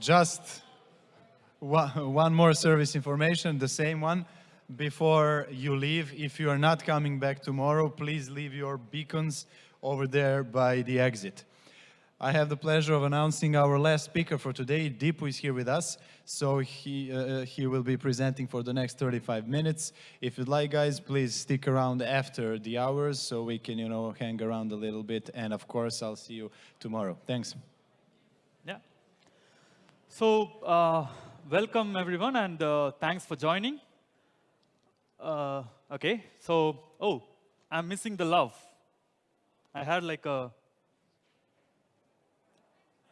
Just one more service information, the same one. Before you leave, if you are not coming back tomorrow, please leave your beacons over there by the exit. I have the pleasure of announcing our last speaker for today. Deepu is here with us, so he, uh, he will be presenting for the next 35 minutes. If you'd like, guys, please stick around after the hours so we can, you know, hang around a little bit. And of course, I'll see you tomorrow. Thanks. So, uh, welcome everyone, and uh, thanks for joining. Uh, okay, so, oh, I'm missing the love. I had like a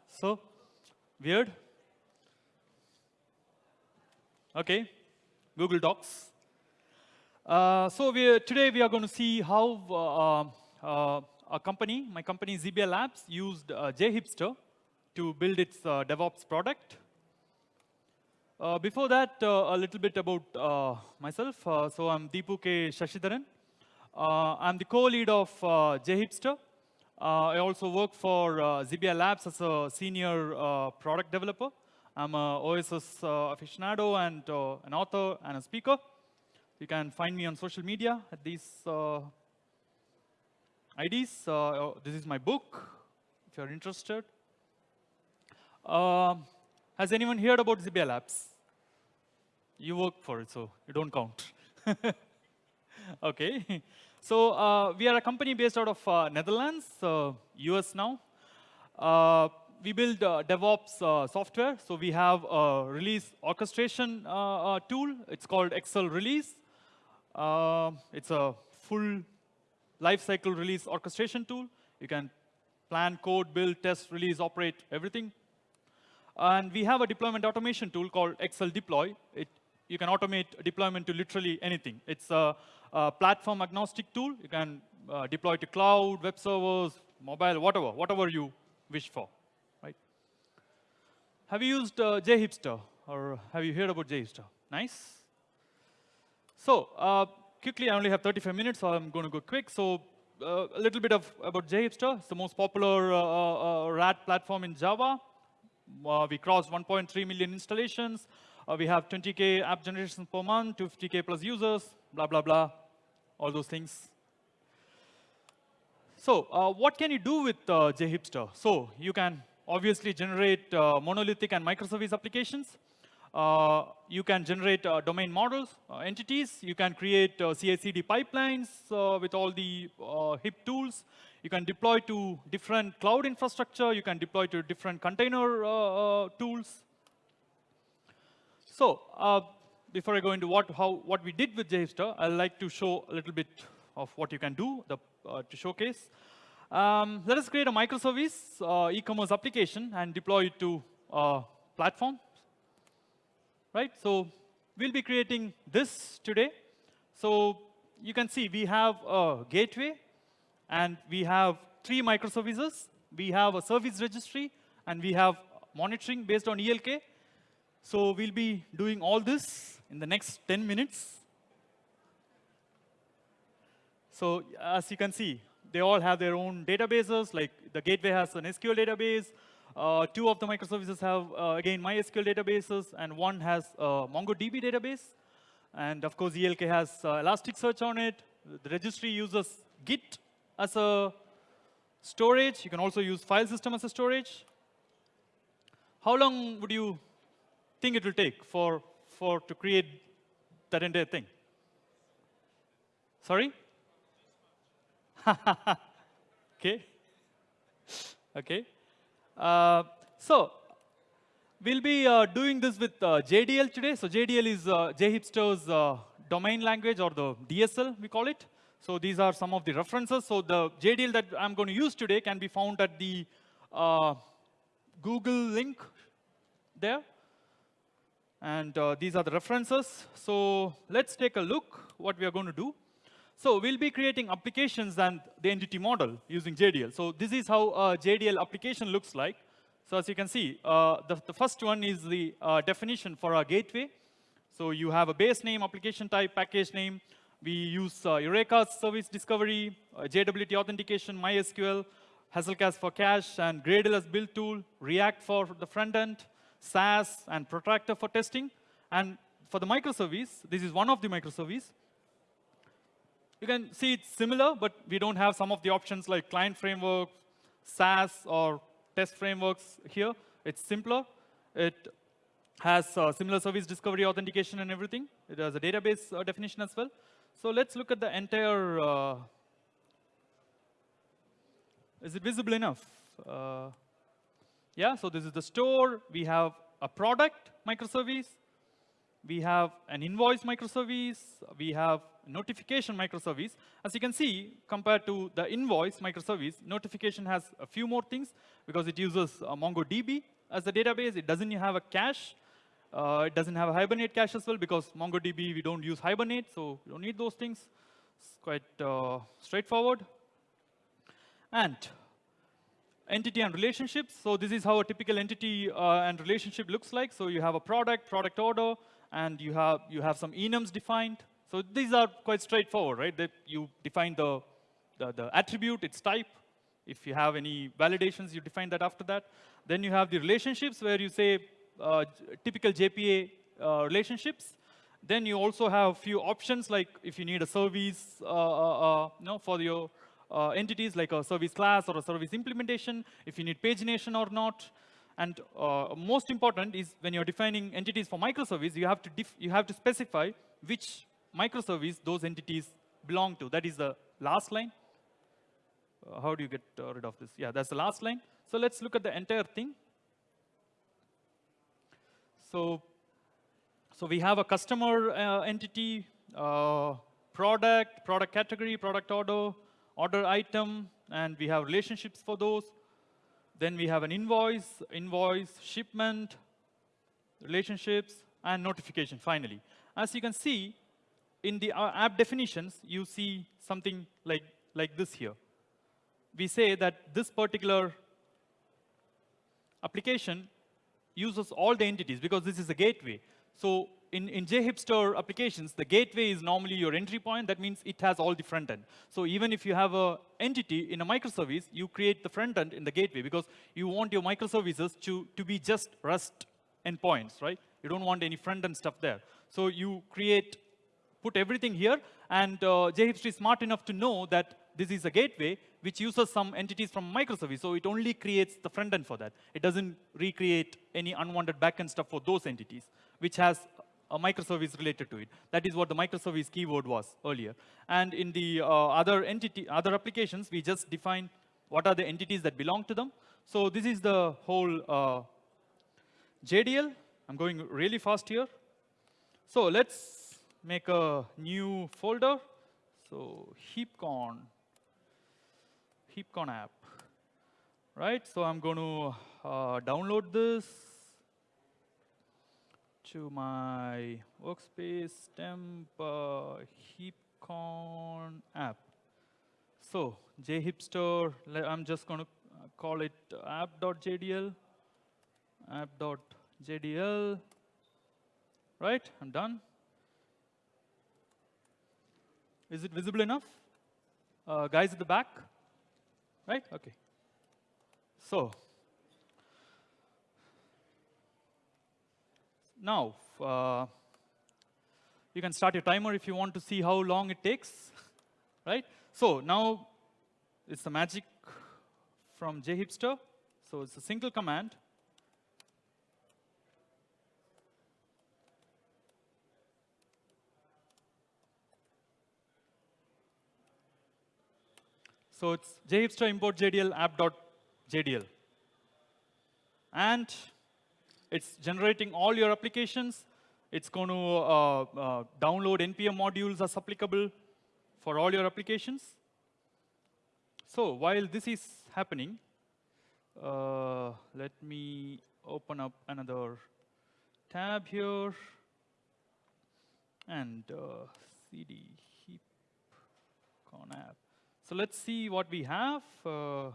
so, weird. Okay, Google Docs. Uh, so we today we are going to see how uh, uh, a company, my company Xebia Labs, used uh, JHipster to build its uh, DevOps product. Uh, before that, a little bit about myself. so I'm Deepu K. Sasidharan. I'm the co-lead of JHipster. Uh, I also work for uh, Xebia Labs as a senior uh, product developer. I'm a OSS aficionado and an author and a speaker. You can find me on social media at these IDs. Oh, this is my book, if you're interested. Uh, has anyone heard about Xebia Labs? You work for it, so you don't count. okay. So uh, we are a company based out of uh, Netherlands, US now. Uh, we build uh, DevOps uh, software. So we have a release orchestration tool. It's called XL Release. it's a full lifecycle release orchestration tool. You can plan, code, build, test, release, operate, everything. And we have a deployment automation tool called XL Deploy. It, you can automate deployment to literally anything. It's a uh, platform agnostic tool. You can uh, deploy to cloud, web servers, mobile, whatever, whatever you wish for, right? Have you used uh, JHipster or have you heard about JHipster? Nice. So uh, quickly, I only have 35 minutes, so I'm going to go quick. So uh, a little bit of about JHipster. It's the most popular uh, RAD platform in Java. We crossed 1.3 million installations. we have 20K app generations per month, 250K plus users, blah, blah, blah, all those things. So uh, what can you do with uh, JHipster? So you can obviously generate uh, monolithic and microservice applications. Uh, you can generate uh, domain models, uh, entities. You can create CI/CD pipelines with all the HIP tools. You can deploy to different cloud infrastructure. You can deploy to different container tools. So before I go into what, how, what we did with JHipster, I'd like to show a little bit of what you can do the, uh, to showcase. Um, let us create a microservice uh, e-commerce application and deploy it to a platform. Right? So we'll be creating this today. So you can see we have a gateway, and we have three microservices. We have a service registry, and we have monitoring based on ELK. So we'll be doing all this in the next 10 minutes. So as you can see, they all have their own databases. Like the gateway has an SQL database. Uh, two of the microservices have, uh, again, MySQL databases, and one has a MongoDB database. And of course, ELK has uh, Elasticsearch on it. The registry uses Git as a storage. You can also use file system as a storage. How long would you think it will take for for to create that entire thing? Sorry? okay. Okay. Uh, so we'll be uh, doing this with uh, JDL today. So JDL is uh, JHipster's uh, domain language or the DSL, we call it. So these are some of the references. So the JDL that I'm going to use today can be found at the uh, Google link there. And uh, these are the references. So let's take a look what we are going to do. So we'll be creating applications and the entity model using JDL. So this is how a JDL application looks like. So as you can see, uh, the, the, first one is the uh, definition for our gateway. So you have a base name, application type, package name. We use uh, Eureka service discovery, uh, JWT authentication, MySQL, Hazelcast for cache, and Gradle as build tool, React for the front end, Sass and Protractor for testing. And for the microservice, this is one of the microservice. You can see it's similar, but we don't have some of the options like client framework, Sass, or test frameworks here. It's simpler. It has uh, similar service discovery authentication and everything. It has a database uh, definition as well. So let's look at the entire. Uh, is it visible enough? Uh, yeah, so this is the store. We have a product microservice. We have an invoice microservice. We have notification microservice. As you can see, compared to the invoice microservice, notification has a few more things because it uses uh, MongoDB as the database. It doesn't have a cache. Uh, it doesn't have a Hibernate cache as well because MongoDB, we don't use Hibernate, so we don't need those things. It's quite uh, straightforward. And entity and relationships. So this is how a typical entity uh, and relationship looks like. So you have a product, product order, and you have, you have some enums defined. So these are quite straightforward, right? That you define the, the, the attribute, its type. If you have any validations, you define that after that. Then you have the relationships where you say typical JPA uh, relationships. Then you also have a few options, like if you need a service uh, uh, uh, you know, for your uh, entities, like a service class or a service implementation, if you need pagination or not. And most important is when you're defining entities for microservice, you have to, you have to specify which microservice those entities belong to. That is the last line. Uh, how do you get uh, rid of this? Yeah, that's the last line. So let's look at the entire thing. So, so we have a customer uh, entity, uh, product, product category, product order, order item, and we have relationships for those. Then we have an invoice, invoice, shipment, relationships, and notification, finally. As you can see, in the uh, app definitions, you see something like, like this here. We say that this particular application uses all the entities because this is a gateway. So in, in JHipster applications, the gateway is normally your entry point. That means it has all the front end. So even if you have a entity in a microservice, you create the front end in the gateway because you want your microservices to, to be just REST endpoints, right? You don't want any front end stuff there. So you create put everything here, and uh, JHipster is smart enough to know that this is a gateway which uses some entities from microservice, so it only creates the front end for that. It doesn't recreate any unwanted backend stuff for those entities, which has a microservice related to it. That is what the microservice keyword was earlier. And in the uh, other entity, other applications, we just define what are the entities that belong to them. So this is the whole uh, JDL. I'm going really fast here. So let's make a new folder. So heapcon, heapcon app, right? So I'm going to uh, download this to my workspace temp uh, heapcon app. So jhipster, I'm just going to call it app.jdl, app.jdl, right? I'm done. Is it visible enough? Uh, guys at the back? Right? OK. So now, uh, you can start your timer if you want to see how long it takes. right? So now it's the magic from jhipster. So it's a single command. So it's jhipster import JDL app.jdl. And it's generating all your applications. It's going to uh, uh, download NPM modules as applicable for all your applications. So while this is happening, uh, let me open up another tab here and uh, cd heap con app. So let's see what we have. Uh,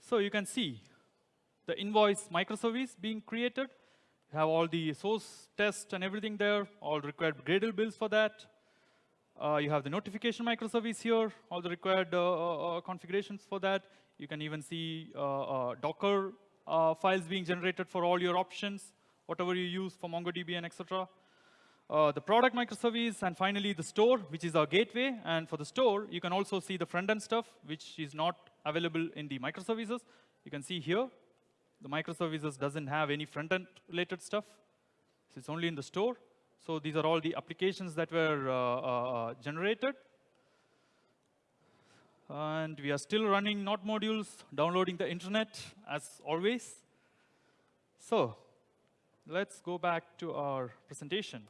so you can see the invoice microservice being created. You have all the source test and everything there, all required Gradle builds for that. Uh, you have the notification microservice here, all the required uh, uh, configurations for that. You can even see uh, uh, Docker uh, files being generated for all your options, whatever you use for MongoDB and etc. Uh, the product microservice, and finally the store, which is our gateway. And for the store, you can also see the front-end stuff, which is not available in the microservices. You can see here, the microservices doesn't have any front-end related stuff. So it's only in the store. So these are all the applications that were uh, uh, generated. And we are still running Node modules, downloading the internet as always. So let's go back to our presentation.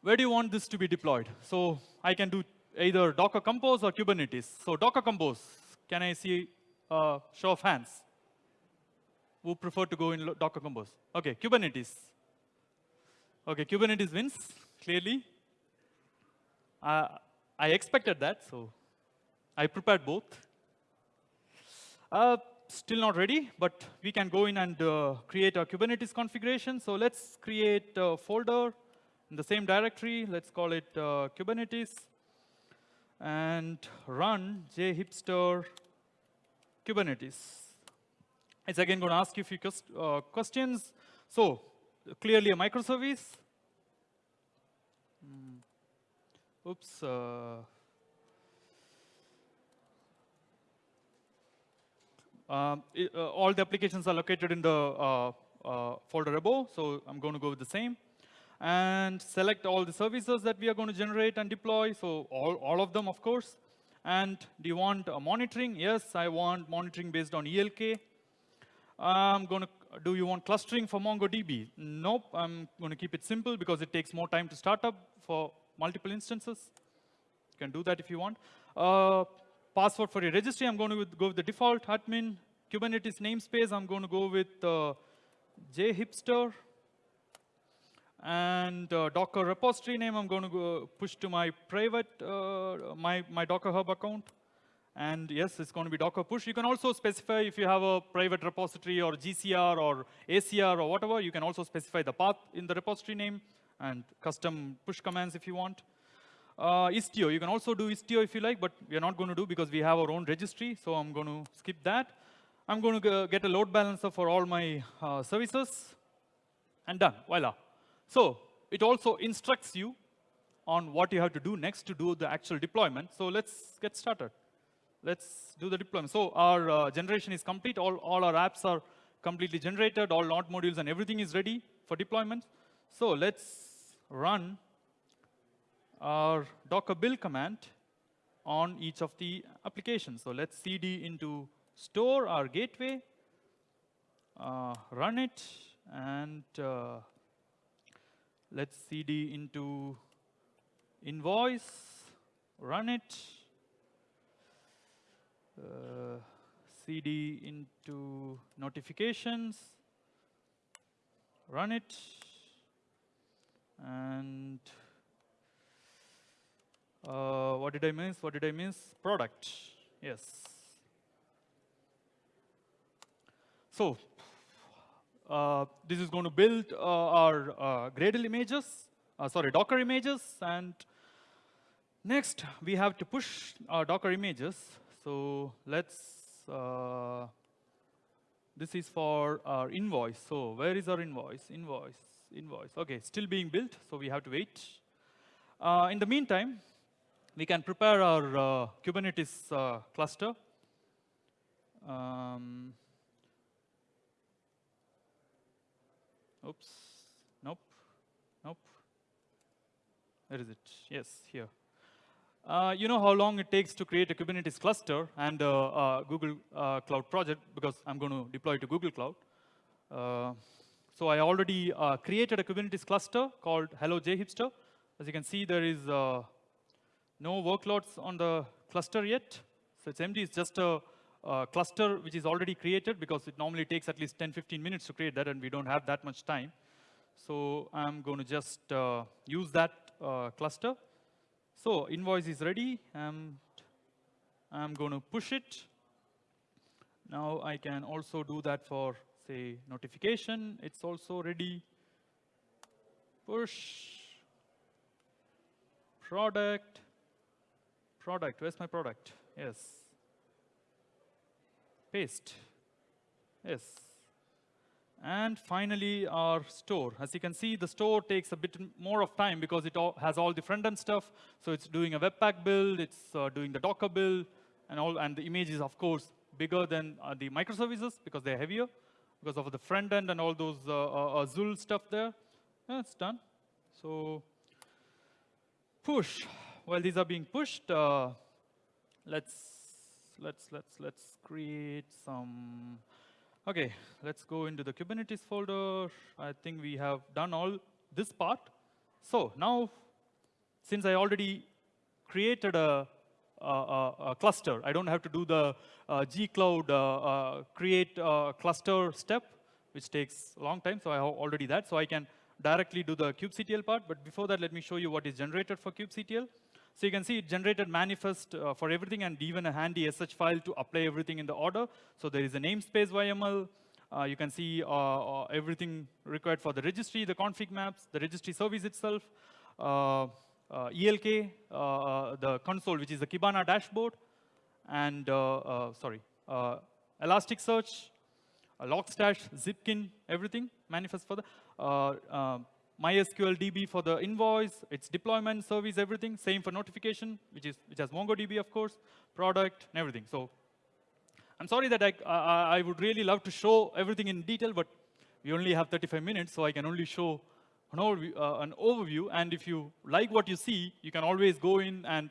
Where do you want this to be deployed? So I can do either Docker Compose or Kubernetes. So Docker Compose, can I see a show of hands? Who prefer to go in Docker Compose? Okay, Kubernetes. Okay, Kubernetes wins, clearly. Uh, I expected that, so I prepared both. Uh, still not ready, but we can go in and uh, create a Kubernetes configuration. So let's create a folder in the same directory. Let's call it uh, Kubernetes and run jhipster Kubernetes. It's again going to ask you a few uh, questions. So clearly a microservice. Mm. Oops. Uh, um, it, uh, all the applications are located in the uh, uh, folder above, so I'm going to go with the same. And select all the services that we are going to generate and deploy, so all, all of them, of course. And do you want monitoring? Yes, I want monitoring based on ELK. I'm going to do you want clustering for MongoDB? Nope, I'm going to keep it simple because it takes more time to start up for multiple instances. You can do that if you want. Uh, password for your registry, I'm going to go with the default admin. Kubernetes namespace, I'm going to go with uh, jhipster. And uh, Docker repository name, I'm going to go push to my private, uh, my, my Docker Hub account. And yes, it's going to be Docker push. You can also specify if you have a private repository or GCR or ACR or whatever, you can also specify the path in the repository name and custom push commands if you want. Uh, Istio, you can also do Istio if you like, but we are not going to do because we have our own registry, so I'm going to skip that. I'm going to get a load balancer for all my uh, services, and done, voila. So it also instructs you on what you have to do next to do the actual deployment. So let's get started let's do the deployment. So our uh, generation is complete. All, all our apps are completely generated. All Node modules and everything is ready for deployment. So let's run our docker build command on each of the applications. So let's cd into store, our gateway, uh, run it, and uh, let's cd into invoice, run it, uh, cd into notifications, run it, and uh, what did I miss? What did I miss? Product, yes. So uh, this is going to build uh, our uh, Gradle images, uh, sorry, Docker images, and next we have to push our Docker images so let's, uh, this is for our invoice. So where is our invoice? Invoice, invoice. OK, still being built, so we have to wait. In the meantime, we can prepare our Kubernetes cluster. Um, oops, nope, nope. Where is it? Yes, here. Uh, you know how long it takes to create a Kubernetes cluster and a uh, uh, Google uh, Cloud project, because I'm going to deploy to Google Cloud. Uh, so I already uh, created a Kubernetes cluster called Hello JHipster. As you can see, there is no workloads on the cluster yet. So it's empty. It's just a, a, cluster which is already created, because it normally takes at least 10, 15 minutes to create that, and we don't have that much time. So I'm going to just uh, use that uh, cluster. So invoice is ready. and I'm going to push it. Now I can also do that for, say, notification. It's also ready. Push. product, product, where's my product? Yes. Paste, yes. And finally, our store. As you can see, the store takes a bit more of time because it all has all the front-end stuff. So it's doing a Webpack build, it's uh, doing the Docker build, and all. And the image is, of course, bigger than uh, the microservices because they're heavier because of the front end and all those uh, uh, Azul stuff there. Yeah, it's done. So push. While these are being pushed, uh, let's let's let's let's create some Okay, let's go into the Kubernetes folder. I think we have done all this part. So now, since I already created a, a, a cluster, I don't have to do the uh, gcloud uh, uh, create cluster step, which takes a long time. So I have already that. So I can directly do the kubectl part. But before that, let me show you what is generated for kubectl. So you can see it generated manifest uh, for everything and even a handy SH file to apply everything in the order. So there is a namespace YML. Uh, you can see uh, uh everything required for the registry, the config maps, the registry service itself, uh, uh, ELK, the console, which is the Kibana dashboard, and, sorry, Elasticsearch, Logstash, Zipkin, everything manifest for the MySQL DB for the invoice, its deployment, service, everything. Same for notification, which is which has MongoDB, of course, product, and everything. So I'm sorry that I, I, I would really love to show everything in detail, but we only have 35 minutes, so I can only show an overview, uh, an overview. And if you like what you see, you can always go in and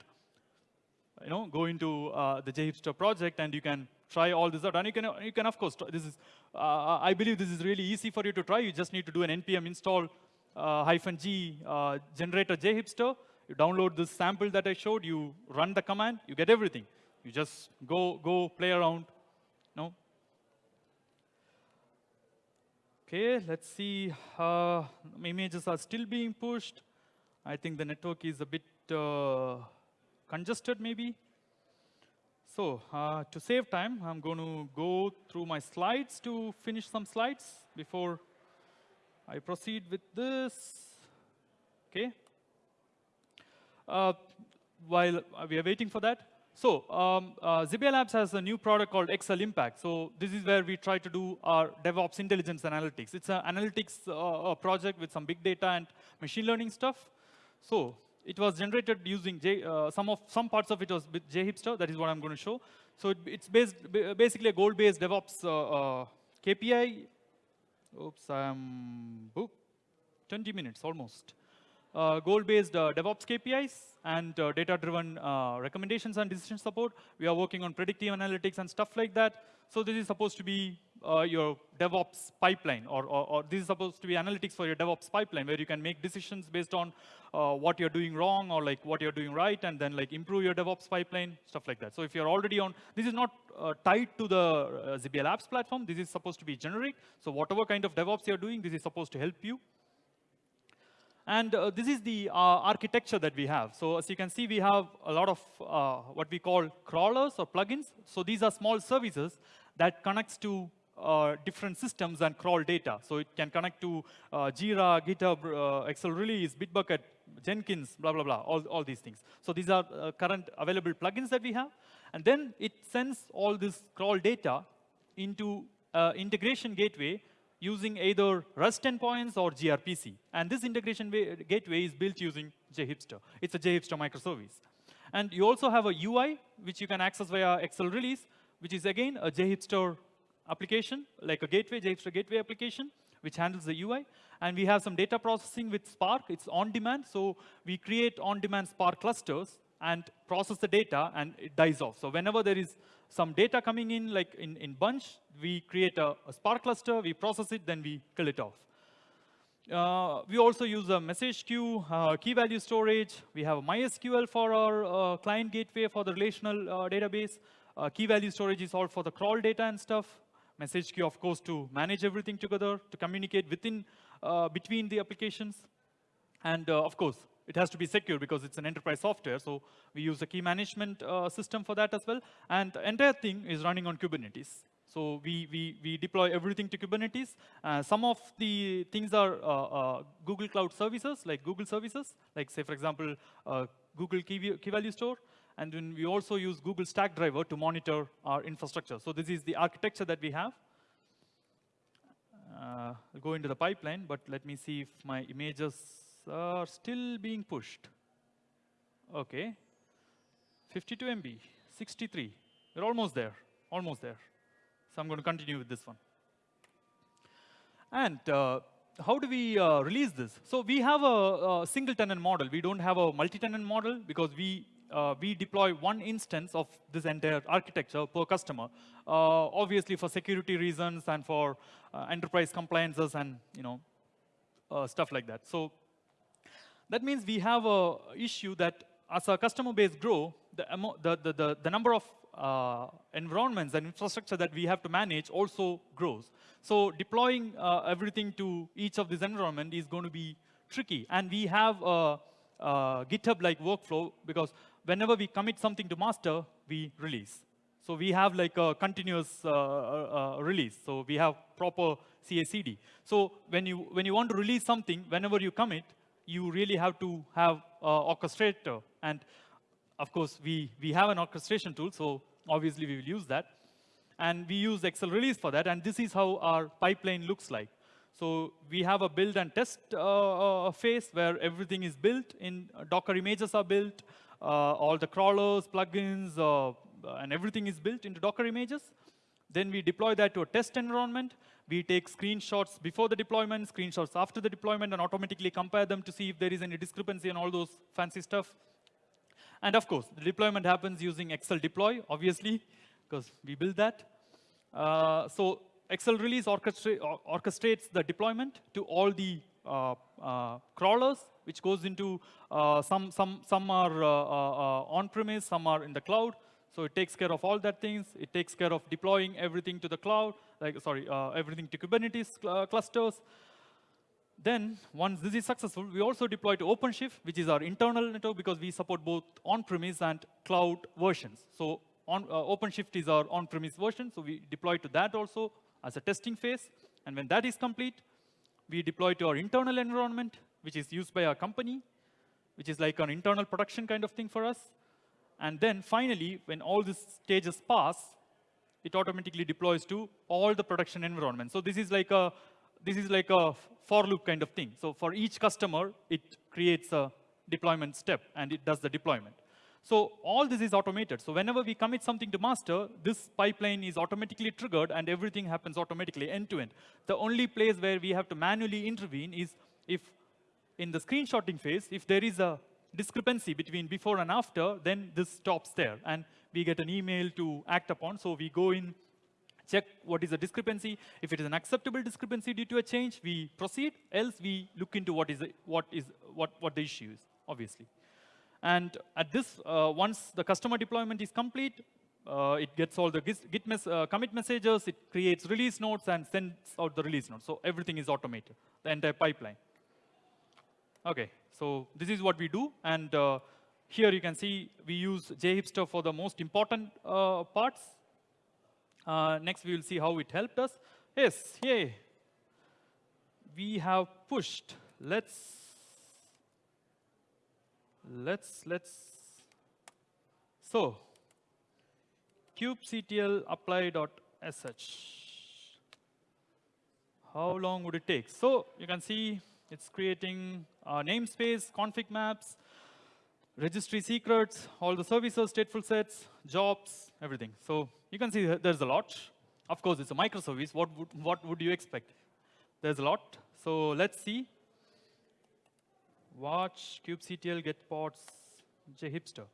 you know, go into uh, the JHipster project and you can try all this out. And you can, you can of course, this is, uh, I believe this is really easy for you to try. You just need to do an npm install hyphen G uh, generator JHipster. You download this sample that I showed, you run the command, you get everything. You just go, go play around. No? Okay, let's see. Uh, images are still being pushed. I think the network is a bit uh, congested, maybe. So uh, to save time, I'm going to go through my slides to finish some slides before I proceed with this. Okay. Uh, while we are waiting for that, so um, uh, Xebia Labs has a new product called XL Impact. So this is where we try to do our DevOps intelligence analytics. It's an analytics uh, project with some big data and machine learning stuff. So it was generated using J, uh, some of some parts of it was with JHipster. That is what I'm going to show. So it, it's based basically a goal-based DevOps uh, uh, KPI Oops, I'm booked. 20 minutes almost. Uh, goal-based uh, DevOps KPIs and uh, data-driven uh, recommendations and decision support. We are working on predictive analytics and stuff like that. So this is supposed to be uh, your DevOps pipeline, or, or, or, this is supposed to be analytics for your DevOps pipeline, where you can make decisions based on uh, what you're doing wrong or like what you're doing right, and then like improve your DevOps pipeline, stuff like that. So if you're already on, this is not uh, tied to the uh, Xebia Labs platform. This is supposed to be generic. So whatever kind of DevOps you're doing, this is supposed to help you. And uh, this is the uh, architecture that we have. So as you can see, we have a lot of uh, what we call crawlers or plugins. So these are small services that connects to uh, different systems and crawl data. So it can connect to uh, Jira, GitHub, uh, XL Release, Bitbucket, Jenkins, blah, blah, blah, all, all these things. So these are uh, current available plugins that we have. And then it sends all this crawl data into uh, integration gateway using either REST endpoints or gRPC. And this integration gateway is built using JHipster. It's a JHipster microservice. And you also have a UI, which you can access via XL Release, which is again a JHipster application, like a gateway, JHipster gateway application, which handles the UI. And we have some data processing with Spark. It's on demand. So we create on-demand Spark clusters and process the data, and it dies off. So whenever there is some data coming in, like in, in bunch, we create a, a Spark cluster, we process it, then we kill it off. Uh, we also use a message queue, uh, key value storage. We have MySQL for our uh, client gateway for the relational uh, database. Uh, key value storage is all for the crawl data and stuff message queue, of course, to manage everything together, to communicate within, uh, between the applications. And uh, of course, it has to be secure because it's an enterprise software. So we use a key management uh, system for that as well. And the entire thing is running on Kubernetes. So we, we, we deploy everything to Kubernetes. Uh, some of the things are uh, uh, Google Cloud services, like Google services, like say, for example, uh, Google Key, Key Value Store. And then we also use Google Stackdriver to monitor our infrastructure. So this is the architecture that we have. Uh, go into the pipeline, but let me see if my images are still being pushed. Okay. 52 MB, 63. We're almost there, almost there. So I'm going to continue with this one. And uh, how do we uh, release this? So we have a, a, single tenant model. We don't have a multi-tenant model because we uh, we deploy one instance of this entire architecture per customer, uh, obviously for security reasons and for uh, enterprise compliances and you know uh, stuff like that. So that means we have a issue that as our customer base grow, the, the, the, the, number of uh, environments and infrastructure that we have to manage also grows. So deploying uh, everything to each of these environment is going to be tricky. And we have a, a GitHub-like workflow because whenever we commit something to master, we release. So we have like a continuous uh, uh, uh release. So we have proper CI/CD. So when you when you want to release something, whenever you commit, you really have to have orchestrator. And of course, we, we have an orchestration tool, so obviously we will use that. And we use XL release for that, and this is how our pipeline looks like. So we have a build and test uh, uh phase where everything is built in uh, Docker images are built, uh, all the crawlers, plugins, uh, and everything is built into Docker images. Then we deploy that to a test environment. We take screenshots before the deployment, screenshots after the deployment, and automatically compare them to see if there is any discrepancy and all those fancy stuff. And of course, the deployment happens using XL deploy, obviously, because we build that. Uh, so XL release orchestra orchestrates the deployment to all the uh, uh, crawlers, which goes into uh, some some some are uh, uh, on-premise, some are in the cloud. So it takes care of all that things. It takes care of deploying everything to the cloud, like sorry, everything to Kubernetes cl clusters. Then, once this is successful, we also deploy to OpenShift, which is our internal network, because we support both on-premise and cloud versions. So on, uh, OpenShift is our on-premise version, so we deploy to that also as a testing phase. And when that is complete, we deploy to our internal environment, which is used by our company, which is like an internal production kind of thing for us. And then finally, when all these stages pass, it automatically deploys to all the production environments. So this is like a this is like a for loop kind of thing. So for each customer, it creates a deployment step, and it does the deployment. So all this is automated. So whenever we commit something to master, this pipeline is automatically triggered, and everything happens automatically end-to-end. The only place where we have to manually intervene is if in the screenshotting phase, if there is a discrepancy between before and after, then this stops there. And we get an email to act upon. So we go in, check what is the discrepancy. If it is an acceptable discrepancy due to a change, we proceed. Else, we look into what is the, what is what what the issue is, obviously. And at this, uh, once the customer deployment is complete, uh, it gets all the git mes uh, commit messages, it creates release notes, and sends out the release notes. So everything is automated, the entire pipeline. OK, so this is what we do. And uh, here you can see we use JHipster for the most important uh, parts. Uh, next, we will see how it helped us. Yes, yay. We have pushed. Let's, let's, let's. So, kubectl apply.sh. How long would it take? So, you can see it's creating uh, namespace, config maps, registry secrets, all the services, stateful sets, jobs, everything. So you can see there's a lot. Of course, it's a microservice. What would, what would you expect? There's a lot. So let's see. Watch, kubectl, get pods, jhipster.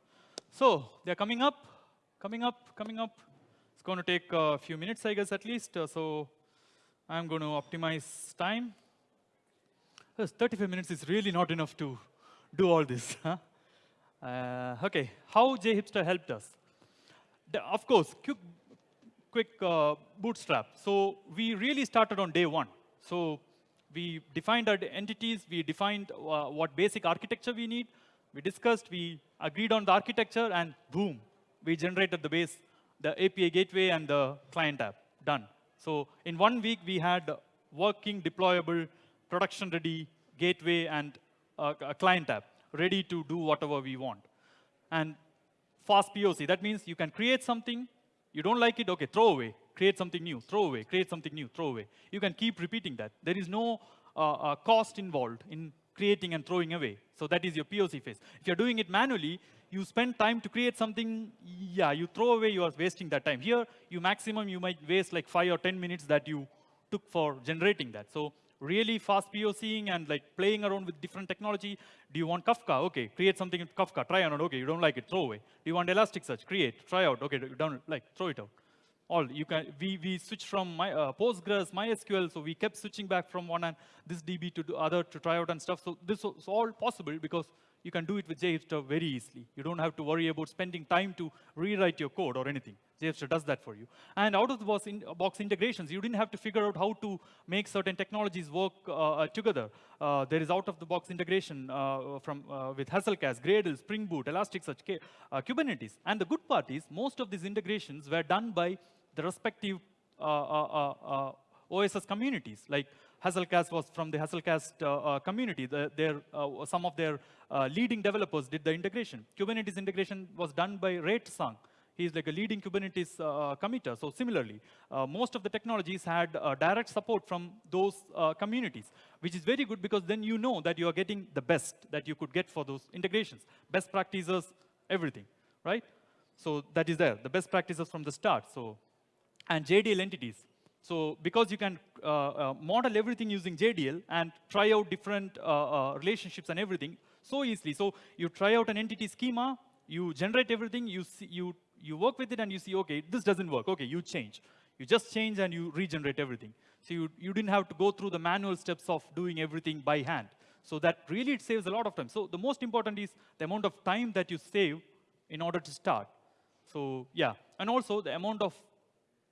So they're coming up, coming up, coming up. It's going to take a few minutes, I guess, at least. Uh, so I'm going to optimize time. 35 minutes is really not enough to do all this. Huh? Uh, OK, how JHipster helped us? The, of course, quick, quick uh, bootstrap. So we really started on day one. So we defined our entities. We defined uh, what basic architecture we need. We discussed. We agreed on the architecture. And boom, we generated the base, the API gateway, and the client app. done. So in one week, we had working, deployable, production-ready gateway and uh, a client app ready to do whatever we want. And fast POC, that means you can create something, you don't like it, okay, throw away. Create something new, throw away. Create something new, throw away. You can keep repeating that. There is no uh, uh, cost involved in creating and throwing away. So that is your POC phase. If you're doing it manually, you spend time to create something, yeah, you throw away, you are wasting that time. Here, you maximum, you might waste like five or 10 minutes that you took for generating that. So really fast POCing and like playing around with different technology. Do you want Kafka? Okay, create something in Kafka, try on it. Okay, you don't like it, throw away. Do you want Elasticsearch? Create, try out. Okay, you don't like, throw it out all you can we we switched from my uh, postgres mysql so we kept switching back from one and this db to the other to try out and stuff so this was all possible because you can do it with JHipster very easily. You don't have to worry about spending time to rewrite your code or anything. JHipster does that for you. And out of the box, in, box integrations, you didn't have to figure out how to make certain technologies work uh, uh together. Uh, there is out-of-the-box integration uh, from uh, with Hazelcast, Gradle, Spring Boot, Elasticsearch, uh, Kubernetes. And the good part is most of these integrations were done by the respective OSS communities. Like Hazelcast was from the Hazelcast uh, uh, community. The, their, uh, some of their leading developers did the integration. Kubernetes integration was done by Ray Tsang. He's like a leading Kubernetes uh, committer. So similarly, uh, most of the technologies had uh, direct support from those communities, which is very good because then you know that you are getting the best that you could get for those integrations. Best practices, everything, right? So that is there, the best practices from the start. So, and JDL entities. So because you can uh, uh, model everything using JDL and try out different uh, relationships and everything so easily. So you try out an entity schema, you generate everything, you, see, you, you work with it and you see, okay, this doesn't work. Okay, you change. You just change and you regenerate everything. So you, you didn't have to go through the manual steps of doing everything by hand. So that really it saves a lot of time. So the most important is the amount of time that you save in order to start. So yeah, and also the amount of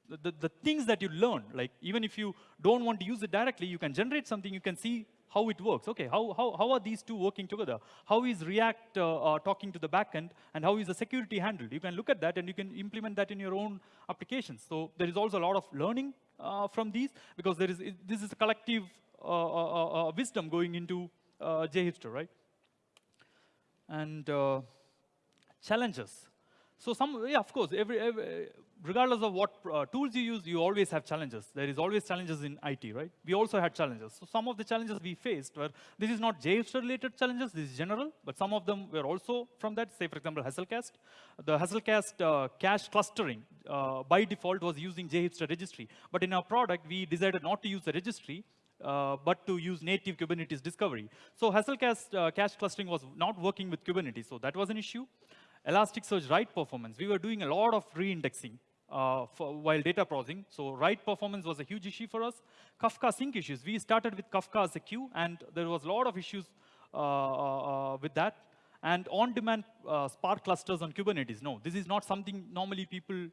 the, the things that you learn, like even if you don't want to use it directly, you can generate something, you can see how it works. Okay, how, how, how are these two working together? How is React uh, uh, talking to the backend, and how is the security handled? You can look at that, and you can implement that in your own applications. So there is also a lot of learning uh, from these, because there is this is a collective uh, uh, uh, wisdom going into uh, right? And challenges. So some, yeah, of course, every, every regardless of what uh, tools you use, you always have challenges. There is always challenges in IT, right? We also had challenges. So some of the challenges we faced were, this is not JHipster-related challenges, this is general, but some of them were also from that. Say, for example, Hazelcast. The Hazelcast uh, cache clustering, uh, by default, was using JHipster registry. But in our product, we decided not to use the registry, uh, but to use native Kubernetes discovery. So Hazelcast uh, cache clustering was not working with Kubernetes, so that was an issue. Elasticsearch write performance, we were doing a lot of re-indexing uh, while data processing. So write performance was a huge issue for us. Kafka sync issues. We started with Kafka as a queue, and there was a lot of issues uh, uh, uh with that. And on-demand uh, Spark clusters on Kubernetes. No, this is not something normally people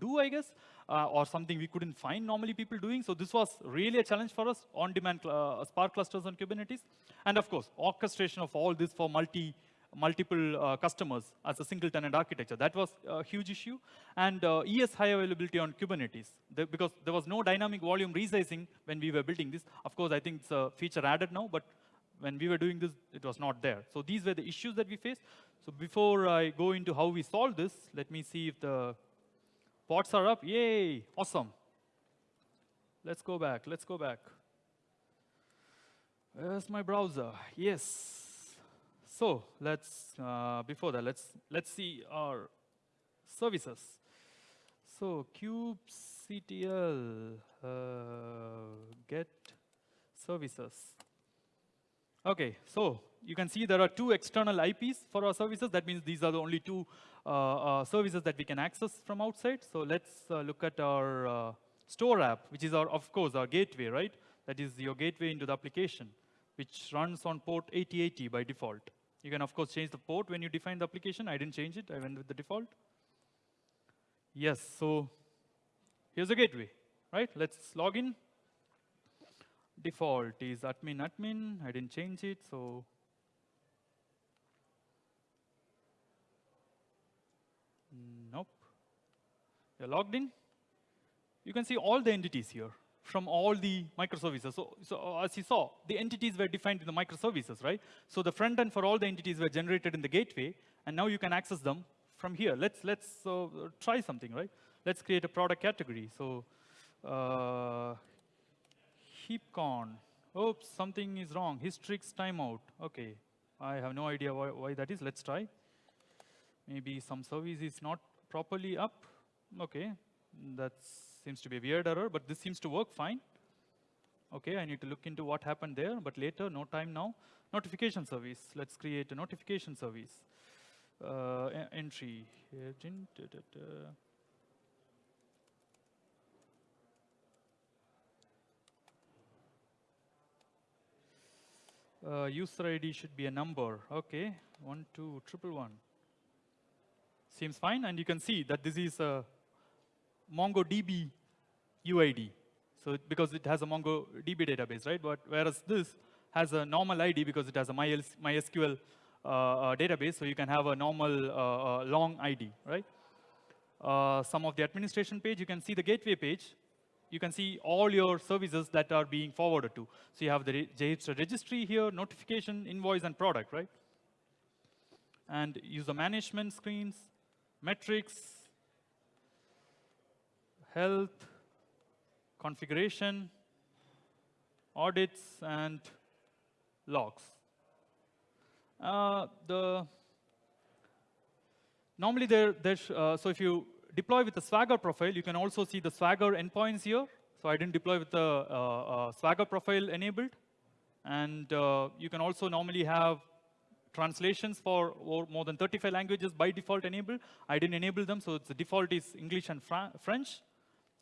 do, I guess, or something we couldn't find normally people doing. So this was really a challenge for us, on-demand Spark clusters on Kubernetes. And of course, orchestration of all this for multi multiple uh, customers as a single tenant architecture. That was a huge issue. And uh, ES high availability on Kubernetes, the, because there was no dynamic volume resizing when we were building this. Of course, I think it's a feature added now, but when we were doing this, it was not there. So these were the issues that we faced. So before I go into how we solve this, let me see if the pods are up. Yay, awesome. Let's go back, let's go back. Where's my browser? Yes. So let's, uh, before that, let's, let's see our services. So kubectl uh, get services. Okay, so you can see there are two external IPs for our services. That means these are the only two uh, uh, services that we can access from outside. So let's uh, look at our uh, store app, which is our, of course, our gateway, right? That is your gateway into the application, which runs on port 8080 by default. You can, of course, change the port when you define the application. I didn't change it. I went with the default. Yes, so here's the gateway, right? Let's log in. Default is admin admin. I didn't change it, so nope. You're logged in. you can see all the entities here from all the microservices. So, so as you saw, the entities were defined in the microservices, right? So the front end for all the entities were generated in the gateway, and now you can access them from here. Let's, let's uh, try something, right? Let's create a product category. So uh, heapcon. Oops, something is wrong. Hystrix timeout. OK, I have no idea why, why that is. Let's try. Maybe some service is not properly up. OK, that seems to be a weird error, but this seems to work fine. OK, I need to look into what happened there, but later, no time now. Notification service. Let's create a notification service. Uh, entry. Uh, user ID should be a number. OK, one, two, triple one. Seems fine, and you can see that this is a MongoDB UID. So because it has a MongoDB database, right? But whereas this has a normal ID because it has a MySQL uh, uh, database, so you can have a normal uh, uh long ID, right? Uh, some of the administration page, you can see the gateway page, you can see all your services that are being forwarded to. So you have the JHipster registry here, notification, invoice, and product, right? And user management screens, metrics, health, configuration, audits, and logs. Uh, the normally there, there's uh, so if you deploy with the Swagger profile, you can also see the Swagger endpoints here. So I didn't deploy with the uh, uh, Swagger profile enabled. And uh, you can also normally have translations for more than 35 languages by default enabled. I didn't enable them, so the default is English and Fra French.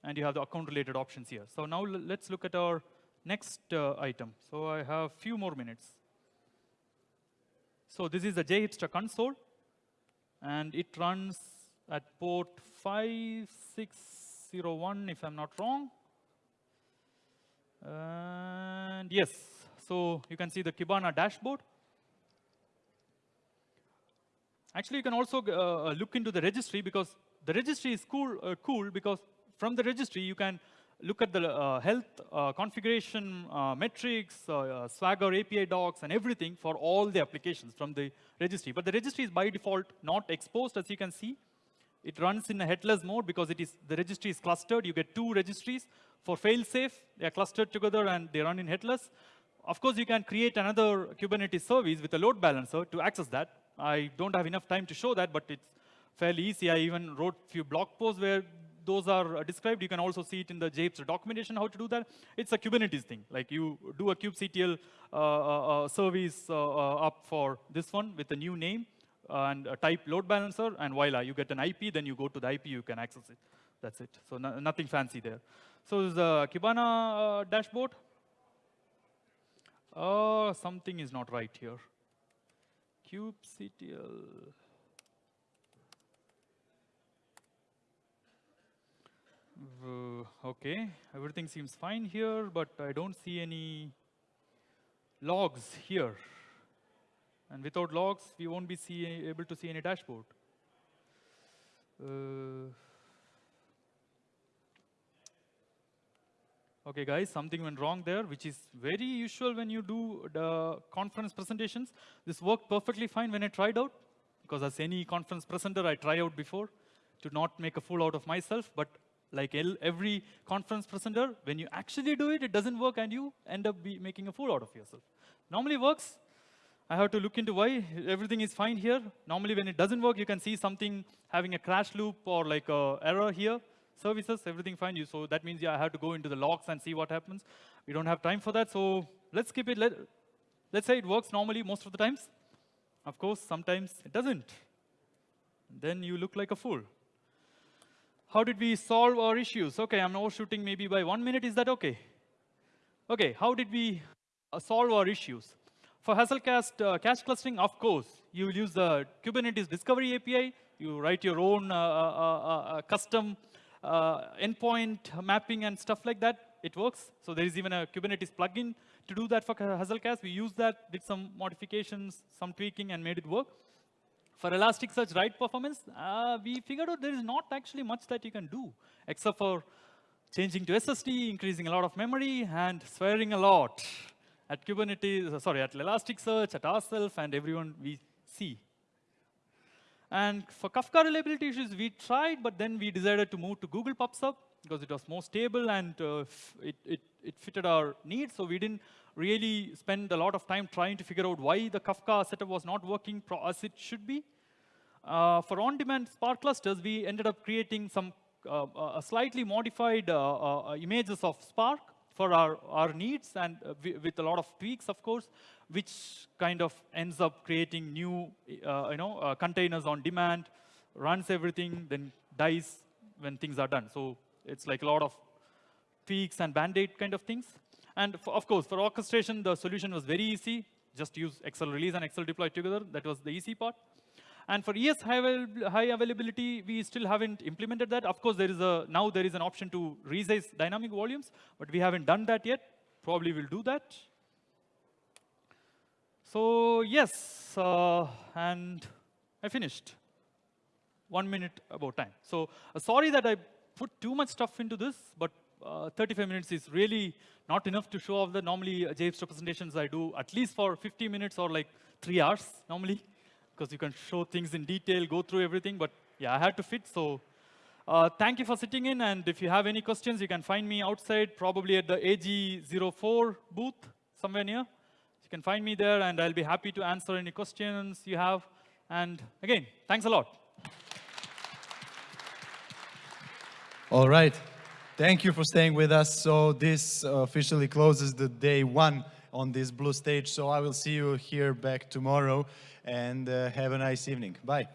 And you have the account-related options here. So now let's look at our next uh, item. So I have few more minutes. So this is the JHipster console. And it runs at port 5601, if I'm not wrong. And yes, so you can see the Kibana dashboard. Actually, you can also uh, look into the registry because the registry is cool, uh, cool because from the registry, you can look at the uh, health uh, configuration uh, metrics, uh, uh, Swagger API docs, and everything for all the applications from the registry. But the registry is by default not exposed, as you can see. It runs in a headless mode because it is the registry is clustered. You get two registries for fail-safe. They are clustered together and they run in headless. Of course, you can create another Kubernetes service with a load balancer to access that. I don't have enough time to show that, but it's fairly easy. I even wrote a few blog posts where those are described. You can also see it in the JHipster documentation how to do that. It's a Kubernetes thing. Like you do a kubectl uh, uh, uh service uh, up for this one with a new name and type load balancer, and voila, you get an IP, then you go to the IP, you can access it. That's it. So no, nothing fancy there. So the Kibana dashboard. Something is not right here. kubectl. Okay, everything seems fine here, but I don't see any logs here. And without logs, we won't be see, able to see any dashboard. Uh, okay, guys, something went wrong there, which is very usual when you do the conference presentations. This worked perfectly fine when I tried out, because as any conference presenter, I try out before to not make a fool out of myself. But like every conference presenter, when you actually do it, it doesn't work, and you end up making a fool out of yourself. Normally works, I have to look into why everything is fine here. Normally, when it doesn't work, you can see something having a crash loop or like a error here. Services, everything fine. You, so that means yeah, I have to go into the logs and see what happens. We don't have time for that, so let's keep it. Let, let's say it works normally most of the times. Of course, sometimes it doesn't. Then you look like a fool. How did we solve our issues? OK, I'm overshooting maybe by one minute. Is that OK? OK, how did we uh, solve our issues? For Hazelcast uh, cache clustering, of course, you will use the Kubernetes Discovery API. You write your own uh, uh, uh, uh custom endpoint mapping and stuff like that. It works. So there is even a Kubernetes plugin to do that for Hazelcast. We used that, did some modifications, some tweaking, and made it work. For Elasticsearch write performance, we figured out there is not actually much that you can do, except for changing to SSD, increasing a lot of memory, and swearing a lot at Kubernetes, uh, sorry, at Elasticsearch, at ourselves, and everyone we see. And for Kafka reliability issues, we tried, but then we decided to move to Google PubSub because it was more stable and uh, it, it, it fitted our needs. So we didn't really spend a lot of time trying to figure out why the Kafka setup was not working as it should be. Uh, for on-demand Spark clusters, we ended up creating some uh, uh slightly modified uh, uh, images of Spark for our, our needs and with a lot of tweaks, of course which kind of ends up creating new, you know, containers on demand, runs everything, then dies when things are done. So it's like a lot of tweaks and band-aid kind of things. And for, of course, for orchestration, the solution was very easy. Just use XL release and XL deploy together. That was the easy part. And for ES high, avail high, availability, we still haven't implemented that. Of course, there is a now there is an option to resize dynamic volumes, but we haven't done that yet. Probably will do that. So yes, uh, and I finished. One minute about time. So uh, sorry that I put too much stuff into this, but uh, 35 minutes is really not enough to show off the normally uh, JS presentations I do at least for 50 minutes or like three hours normally, because you can show things in detail, go through everything, but yeah, I had to fit, so uh, thank you for sitting in, and if you have any questions, you can find me outside, probably at the AG04 booth, somewhere near. You can find me there, and I'll be happy to answer any questions you have. And again, thanks a lot. All right. Thank you for staying with us. So this officially closes the day one on this blue stage. So I will see you here back tomorrow and uh, have a nice evening. Bye.